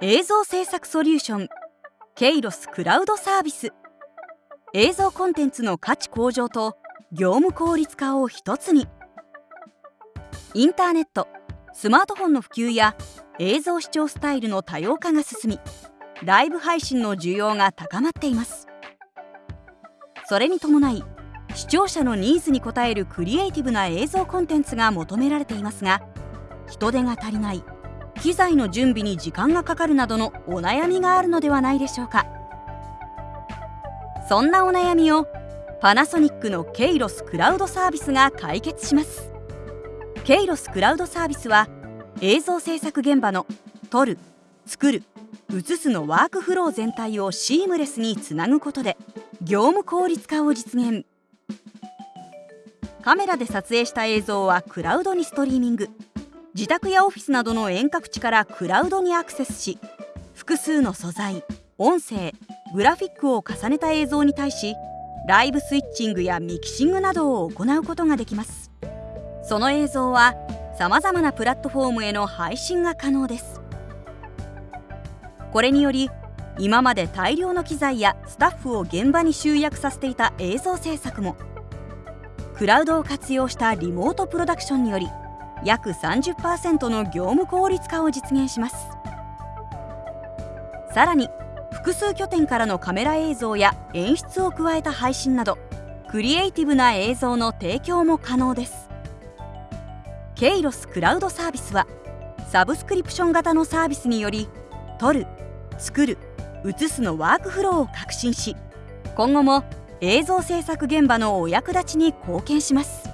映像制作ソリューション。ケイロスクラウドサービス。映像コンテンツの価値向上と業務効率化を一つに。インターネット。スマートフォンの普及や映像視聴スタイルの多様化が進みライブ配信の需要が高まっています。それに伴い視聴者のニーズに応えるクリエイティブな映像コンテンツが求められていますが人手が足りない。機材の準備に時間がかかるなどのお悩みがあるのではないでしょうか。そんなお悩みをパナソニックのケイロスクラウドサービスが解決します。ケイロスクラウドサービスは映像制作現場の撮る作る映すのワークフロー全体をシームレスにつなぐことで業務効率化を実現。カメラで撮影した映像はクラウドにストリーミング。自宅やオフィスなどの遠隔地からクラウドにアクセスし複数の素材音声グラフィックを重ねた映像に対しライブスイッチングやミキシングなどを行うことができます。その映像はさまざまなプラットフォームへの配信が可能です。これにより今まで大量の機材やスタッフを現場に集約させていた映像制作もクラウドを活用したリモートプロダクションにより約30%の業務効率化を実現します。さらに複数拠点からのカメラ映像や演出を加えた配信などクリエイティブな映像の提供も可能です。ケイロスクラウドサービスはサブスクリプション型のサービスにより撮る作る映すのワークフローを革新し今後も映像制作現場のお役立ちに貢献します。